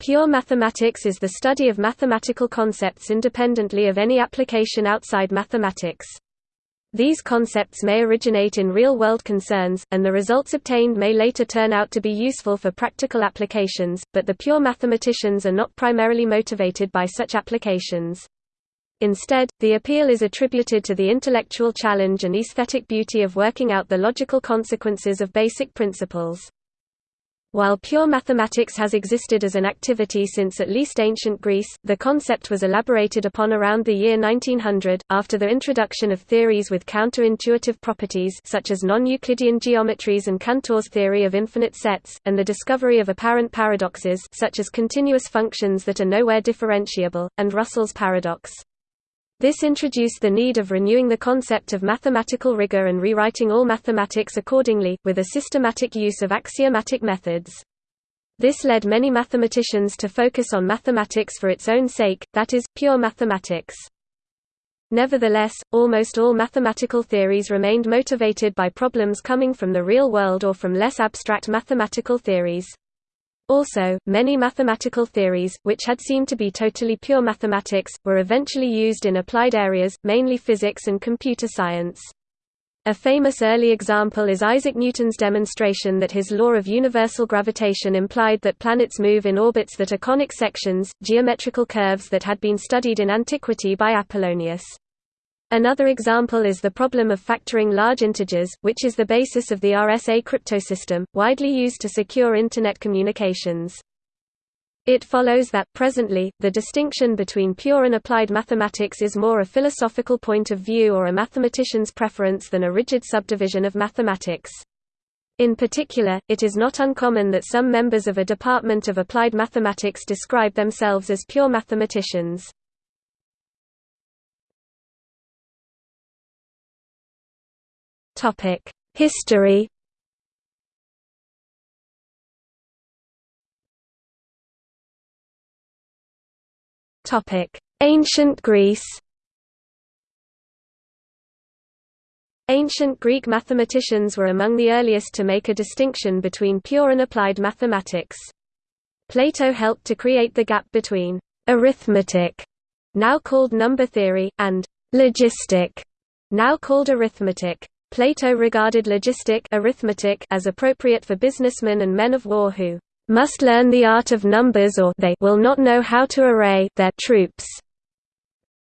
Pure mathematics is the study of mathematical concepts independently of any application outside mathematics. These concepts may originate in real-world concerns, and the results obtained may later turn out to be useful for practical applications, but the pure mathematicians are not primarily motivated by such applications. Instead, the appeal is attributed to the intellectual challenge and aesthetic beauty of working out the logical consequences of basic principles. While pure mathematics has existed as an activity since at least ancient Greece, the concept was elaborated upon around the year 1900, after the introduction of theories with counterintuitive properties such as non-Euclidean geometries and Cantor's theory of infinite sets, and the discovery of apparent paradoxes such as continuous functions that are nowhere differentiable, and Russell's paradox. This introduced the need of renewing the concept of mathematical rigor and rewriting all mathematics accordingly, with a systematic use of axiomatic methods. This led many mathematicians to focus on mathematics for its own sake, that is, pure mathematics. Nevertheless, almost all mathematical theories remained motivated by problems coming from the real world or from less abstract mathematical theories. Also, many mathematical theories, which had seemed to be totally pure mathematics, were eventually used in applied areas, mainly physics and computer science. A famous early example is Isaac Newton's demonstration that his law of universal gravitation implied that planets move in orbits that are conic sections, geometrical curves that had been studied in antiquity by Apollonius. Another example is the problem of factoring large integers, which is the basis of the RSA cryptosystem, widely used to secure Internet communications. It follows that, presently, the distinction between pure and applied mathematics is more a philosophical point of view or a mathematician's preference than a rigid subdivision of mathematics. In particular, it is not uncommon that some members of a department of applied mathematics describe themselves as pure mathematicians. History. Ancient Greece. Ancient Greek mathematicians were among the earliest to make a distinction between pure and applied mathematics. Plato helped to create the gap between arithmetic, now called number theory, and logistic, now called arithmetic. Plato regarded logistic arithmetic as appropriate for businessmen and men of war who must learn the art of numbers or they will not know how to array their troops,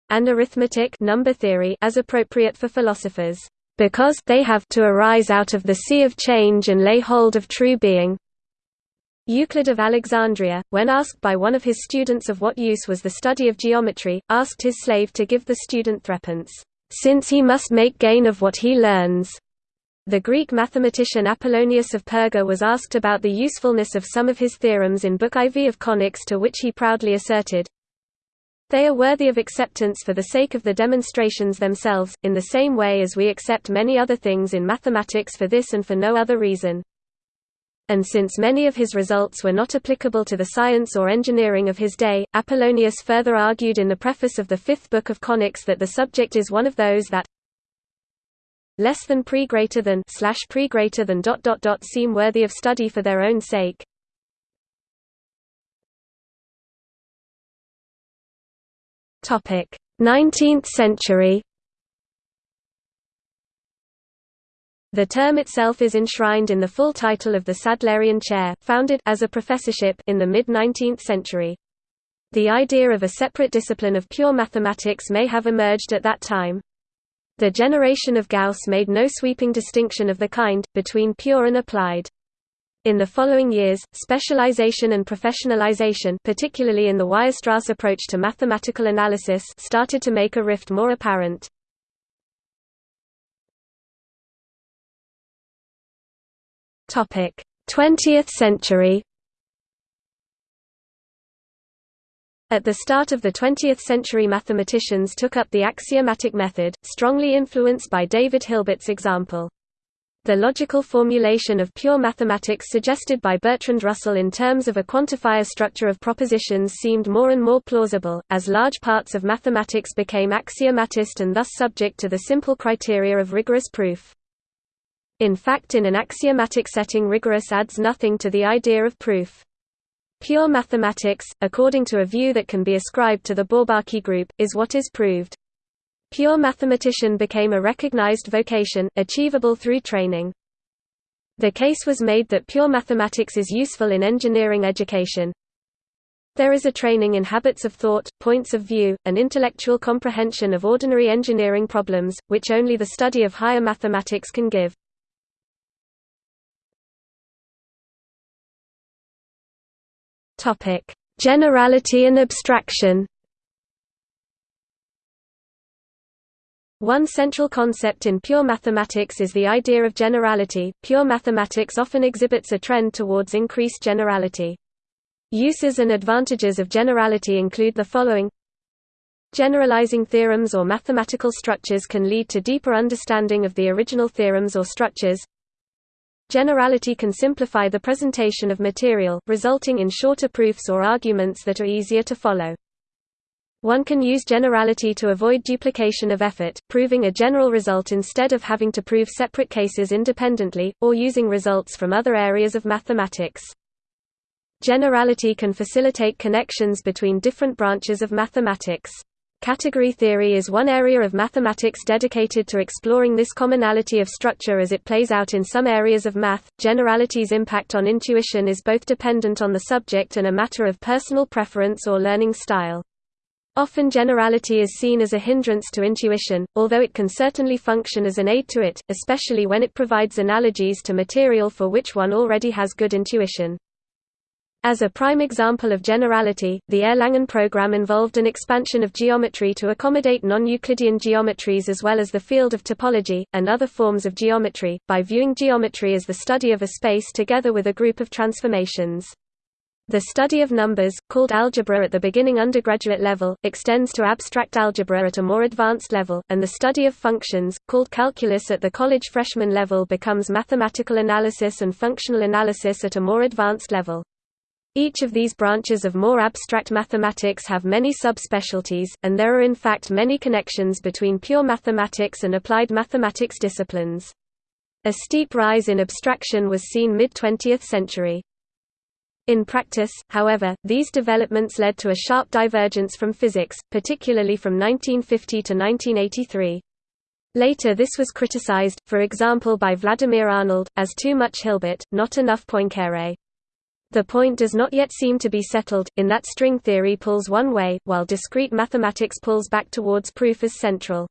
and arithmetic number theory as appropriate for philosophers, because they have to arise out of the sea of change and lay hold of true being. Euclid of Alexandria, when asked by one of his students of what use was the study of geometry, asked his slave to give the student threepence since he must make gain of what he learns. The Greek mathematician Apollonius of Perga was asked about the usefulness of some of his theorems in Book IV of Conics to which he proudly asserted, They are worthy of acceptance for the sake of the demonstrations themselves, in the same way as we accept many other things in mathematics for this and for no other reason and since many of his results were not applicable to the science or engineering of his day, Apollonius further argued in the preface of the fifth book of Conics that the subject is one of those that less than pre greater than slash pre greater than dot dot dot seem worthy of study for their own sake. Topic: 19th century. The term itself is enshrined in the full title of the Sadlerian Chair, founded as a professorship in the mid-19th century. The idea of a separate discipline of pure mathematics may have emerged at that time. The generation of Gauss made no sweeping distinction of the kind, between pure and applied. In the following years, specialization and professionalization particularly in the Weierstrass approach to mathematical analysis started to make a rift more apparent. 20th century At the start of the 20th century mathematicians took up the axiomatic method, strongly influenced by David Hilbert's example. The logical formulation of pure mathematics suggested by Bertrand Russell in terms of a quantifier structure of propositions seemed more and more plausible, as large parts of mathematics became axiomatist and thus subject to the simple criteria of rigorous proof. In fact in an axiomatic setting rigorous adds nothing to the idea of proof. Pure mathematics, according to a view that can be ascribed to the Bourbaki group, is what is proved. Pure mathematician became a recognized vocation, achievable through training. The case was made that pure mathematics is useful in engineering education. There is a training in habits of thought, points of view, and intellectual comprehension of ordinary engineering problems, which only the study of higher mathematics can give. Generality and abstraction One central concept in pure mathematics is the idea of generality. Pure mathematics often exhibits a trend towards increased generality. Uses and advantages of generality include the following Generalizing theorems or mathematical structures can lead to deeper understanding of the original theorems or structures. Generality can simplify the presentation of material, resulting in shorter proofs or arguments that are easier to follow. One can use generality to avoid duplication of effort, proving a general result instead of having to prove separate cases independently, or using results from other areas of mathematics. Generality can facilitate connections between different branches of mathematics. Category theory is one area of mathematics dedicated to exploring this commonality of structure as it plays out in some areas of math. Generality's impact on intuition is both dependent on the subject and a matter of personal preference or learning style. Often generality is seen as a hindrance to intuition, although it can certainly function as an aid to it, especially when it provides analogies to material for which one already has good intuition. As a prime example of generality, the Erlangen program involved an expansion of geometry to accommodate non-Euclidean geometries as well as the field of topology, and other forms of geometry, by viewing geometry as the study of a space together with a group of transformations. The study of numbers, called algebra at the beginning undergraduate level, extends to abstract algebra at a more advanced level, and the study of functions, called calculus at the college freshman level becomes mathematical analysis and functional analysis at a more advanced level. Each of these branches of more abstract mathematics have many subspecialties, and there are in fact many connections between pure mathematics and applied mathematics disciplines. A steep rise in abstraction was seen mid-20th century. In practice, however, these developments led to a sharp divergence from physics, particularly from 1950 to 1983. Later this was criticized, for example by Vladimir Arnold, as too much Hilbert, not enough Poincaré. The point does not yet seem to be settled, in that string theory pulls one way, while discrete mathematics pulls back towards proof as central.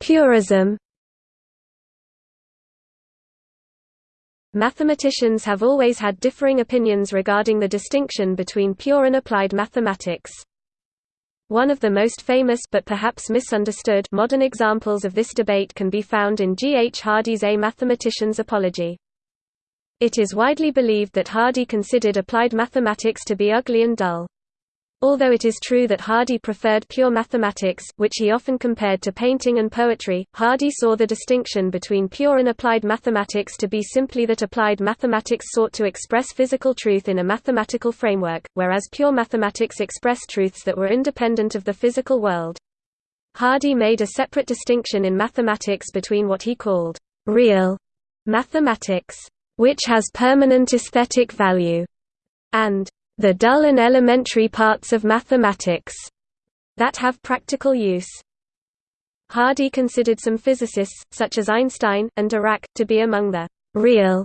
Purism Mathematicians have always had differing opinions regarding the distinction between pure and applied mathematics. One of the most famous but perhaps misunderstood modern examples of this debate can be found in G. H. Hardy's A Mathematician's Apology. It is widely believed that Hardy considered applied mathematics to be ugly and dull. Although it is true that Hardy preferred pure mathematics, which he often compared to painting and poetry, Hardy saw the distinction between pure and applied mathematics to be simply that applied mathematics sought to express physical truth in a mathematical framework, whereas pure mathematics expressed truths that were independent of the physical world. Hardy made a separate distinction in mathematics between what he called real mathematics, which has permanent aesthetic value, and the dull and elementary parts of mathematics that have practical use. Hardy considered some physicists, such as Einstein, and Dirac, to be among the real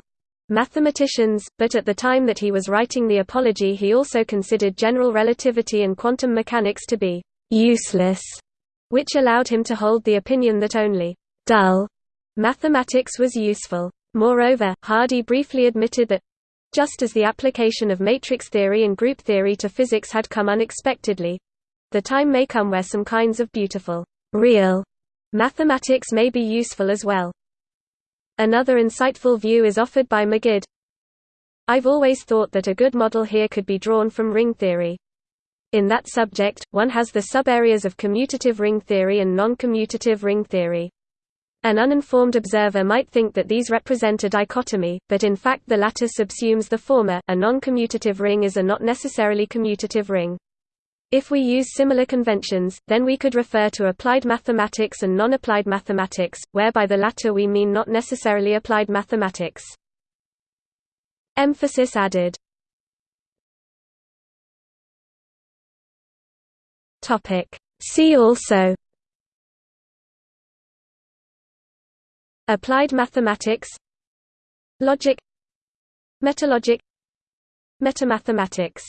mathematicians, but at the time that he was writing the Apology he also considered general relativity and quantum mechanics to be useless, which allowed him to hold the opinion that only dull mathematics was useful. Moreover, Hardy briefly admitted that just as the application of matrix theory and group theory to physics had come unexpectedly, the time may come where some kinds of beautiful, real mathematics may be useful as well. Another insightful view is offered by Magid. I've always thought that a good model here could be drawn from ring theory. In that subject, one has the subareas of commutative ring theory and non-commutative ring theory. An uninformed observer might think that these represent a dichotomy, but in fact the latter subsumes the former. A non-commutative ring is a not necessarily commutative ring. If we use similar conventions, then we could refer to applied mathematics and non-applied mathematics, where by the latter we mean not necessarily applied mathematics. Emphasis added See also Applied mathematics Logic Metalogic Metamathematics